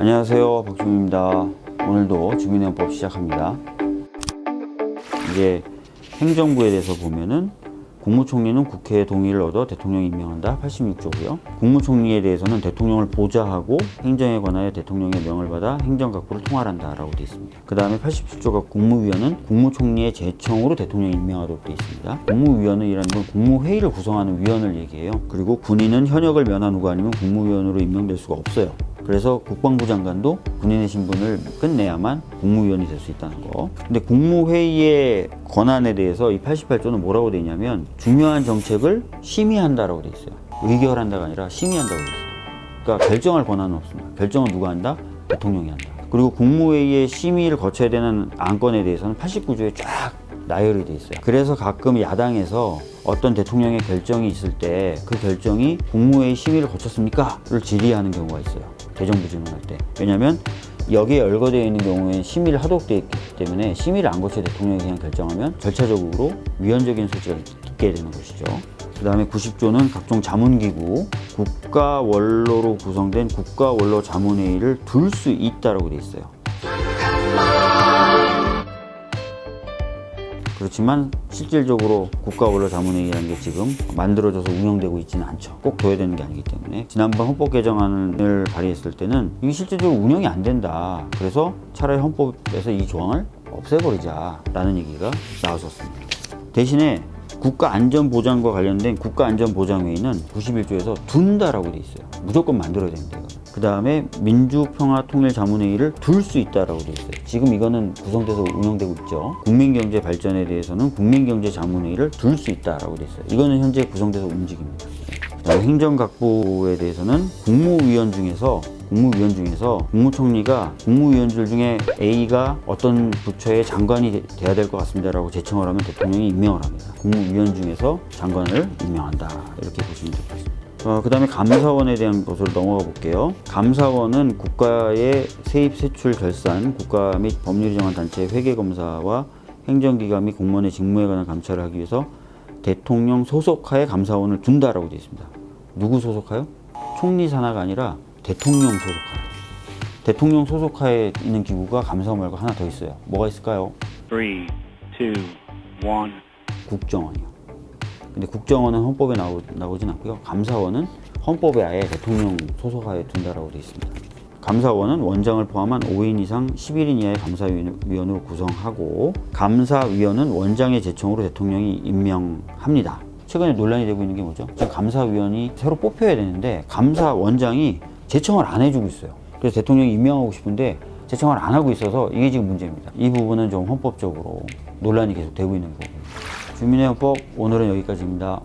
안녕하세요. 박주민입니다. 오늘도 주민의원법 시작합니다. 이제 행정부에 대해서 보면은 국무총리는 국회의 동의를 얻어 대통령이 임명한다. 86조고요. 국무총리에 대해서는 대통령을 보좌하고 행정에 관하여 대통령의 명을 받아 행정각부를 통할한다 라고 되어 있습니다. 그 다음에 87조가 국무위원은 국무총리의 제청으로 대통령이 임명하도록 되어 있습니다. 국무위원은 이라는 건 국무회의를 구성하는 위원을 얘기해요. 그리고 군인은 현역을 면한 후가 아니면 국무위원으로 임명될 수가 없어요 그래서 국방부 장관도 군인의 신분을 끝내야만 국무위원이 될 수 있다는 거. 근데 국무회의의 권한에 대해서 이 88조는 뭐라고 돼 있냐면 중요한 정책을 심의한다라고 돼 있어요. 의결한다가 아니라 심의한다고 돼 있어요. 그러니까 결정할 권한은 없습니다. 결정은 누가 한다? 대통령이 한다. 그리고 국무회의의 심의를 거쳐야 되는 안건에 대해서는 89조에 쫙 나열이 돼 있어요. 그래서 가끔 야당에서 어떤 대통령의 결정이 있을 때 그 결정이 국무회의 심의를 거쳤습니까?를 질의하는 경우가 있어요. 대정부 질문할 때. 왜냐하면 여기에 열거되어 있는 경우에 심의를 하도록 되어 있기 때문에 심의를 안 거쳐 대통령이 그냥 결정하면 절차적으로 위헌적인 소지가 있게 되는 것이죠. 그 다음에 90조는 각종 자문기구, 국가원로로 구성된 국가원로 자문회의를 둘 수 있다라고 되어 있어요. 그렇지만 실질적으로 국가원로 자문회의라는 게 지금 만들어져서 운영되고 있지는 않죠. 꼭 둬야 되는 게 아니기 때문에 지난번 헌법 개정안을 발의했을 때는 이게 실질적으로 운영이 안 된다. 그래서 차라리 헌법에서 이 조항을 없애버리자라는 얘기가 나왔었습니다. 대신에 국가안전보장과 관련된 국가안전보장회의는 91조에서 둔다라고 돼 있어요. 무조건 만들어야 됩니다. 그 다음에 민주평화통일자문회의를 둘 수 있다라고 돼 있어요. 지금 이거는 구성돼서 운영되고 있죠. 국민경제 발전에 대해서는 국민경제자문회의를 둘 수 있다라고 돼 있어요. 이거는 현재 구성돼서 움직입니다. 행정각부에 대해서는 국무위원 중에서 국무위원 중에서 국무총리가 국무위원들 중에 A가 어떤 부처의 장관이 돼야 될 것 같습니다 라고 제청을 하면 대통령이 임명을 합니다. 국무위원 중에서 장관을 임명한다 이렇게 보시면 같습니다. 어, 그 다음에 감사원에 대한 것으로 넘어가 볼게요. 감사원은 국가의 세입, 세출, 결산, 국가 및 법률이 정한 단체의 회계검사와 행정기관 및 공무원의 직무에 관한 감찰을 하기 위해서 대통령 소속하에 감사원을 둔다라고 되어 있습니다. 누구 소속하요? 총리 산하가 아니라 대통령 소속하에. 대통령 소속하에 있는 기구가 감사원 말고 하나 더 있어요. 뭐가 있을까요? Three, two, one. 국정원이요. 근데 국정원은 헌법에 나오, 나오진 않고요. 감사원은 헌법에 아예 대통령 소속하에 둔다라고 되어 있습니다. 감사원은 원장을 포함한 5인 이상 11인 이하의 감사위원으로 구성하고 감사위원은 원장의 제청으로 대통령이 임명합니다. 최근에 논란이 되고 있는 게 뭐죠? 지금 감사위원이 새로 뽑혀야 되는데 감사원장이 제청을 안 해주고 있어요. 그래서 대통령이 임명하고 싶은데 제청을 안 하고 있어서 이게 지금 문제입니다. 이 부분은 좀 헌법적으로 논란이 계속 되고 있는 거고. 주민의 헌법 오늘은 여기까지입니다.